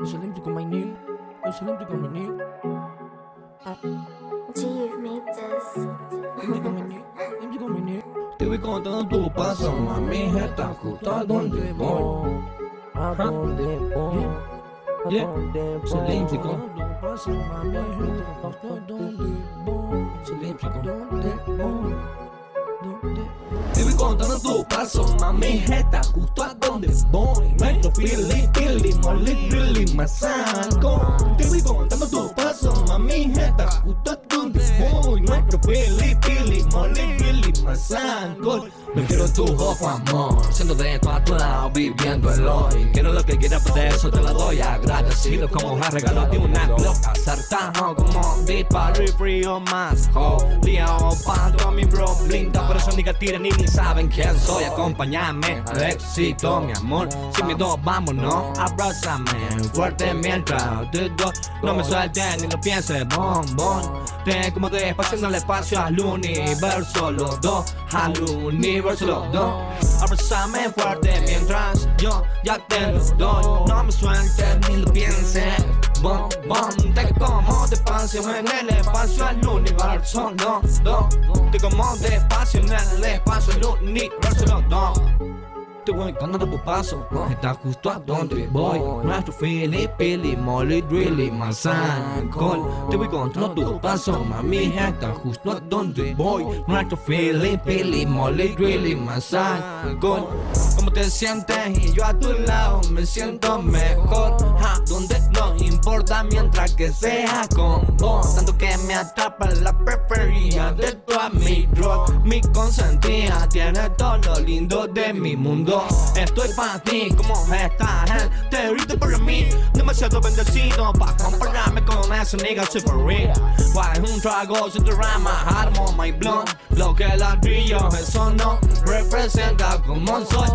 It's Olympic on my knee. It's Olympic on my knee. G, you've made this. Olympic on my knee. Olympic on my knee. Te voy contando tu paso, mami, está justo a donde voy. ¿A dónde voy? ¿A Yeah. dónde Es voy? olímpico. Paso, mami, justo a dónde voy. Es olímpico. ¿Dónde voy? ¿Dónde Te voy contando tu paso, mami, está justo a donde voy. Nuestro pili, pili, molly, really, masaco. Te voy contando tu paso, mami, está justo a donde voy. Nuestro pili, pili, molly, really, masaco. Me quiero tu ojo, amor, siendo de tu a lado, viviendo el hoy. Quiero lo que quieras, por eso te lo doy agradecido como un regalo de una loca. Sartajo como disparo y frío más jodido. Para mi bro, blinda, por eso ni que tiran ni ni saben quién soy. Acompáñame al éxito, mi amor. Sin miedo, vámonos, abrázame fuerte mientras te doy. No me sueltes ni lo pienses, bombón. Te como despacio en el espacio al universo, los dos, al universo, los dos. Abrázame fuerte mientras yo ya te lo doy. No me sueltes ni lo pienses, bom, bom. Te como despacio en el espacio al universo, los dos. Te como despacio en el espacio al universo, los dos. Te voy contando tu paso, está justo a donde voy. Nuestro Pili, Molly, Drilly, Mazán, Col. Te voy contando tu paso, mami, está justo a donde voy. Nuestro Pili, Molly, Drilly, Mazán, Col. ¿Cómo te sientes? Y yo a tu lado me siento mejor. Ja, donde no importa mientras que sea con vos. Tanto que me atrapa la preferida de tu amigo. Mi consentida tiene todo lo lindo de mi mundo. Estoy para ti, como estás? eh? Te grito por mí, demasiado bendecido para compararme con ese nigga super real. Guay, un trago sin drama, armo my blunt. Lo que la brillo, eso no representa como soy.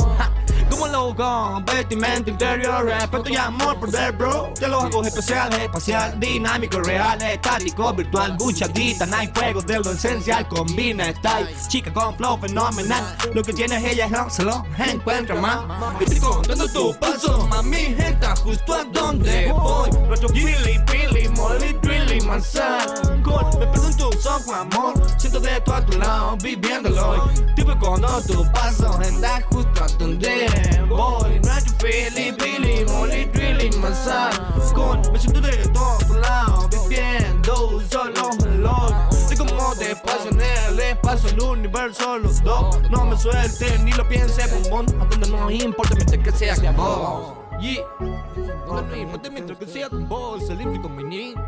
Como loco, vestimenta interior, respeto y amor por ver, bro. Te los hago especiales, espacial, dinámico, real, estático, virtual, buchadita, no hay fuego de lo esencial, combina style, chica con flow fenomenal. Lo que tienes ella no se encuentra más. Estoy contando tu paso, mami, está justo a donde voy. Nuestro Gilly, Billy, Molly, Drilly, Manzan, Con, me tus ojos, amor. Siento de tu a tu lado, viviéndolo. Tipo cuando tu paso, está justo a donde voy. Nuestro Philly, Billy, Molly, Drilly, Manzan, Con, me siento de tu a tu lado, viviendo solo hoy. Soy como despacio en el espacio, el universo, los dos. No me suelten ni lo pienses, bombón. A donde no importa mientras que sea con vos. Yeah. No que sea con vos, el con mi niño.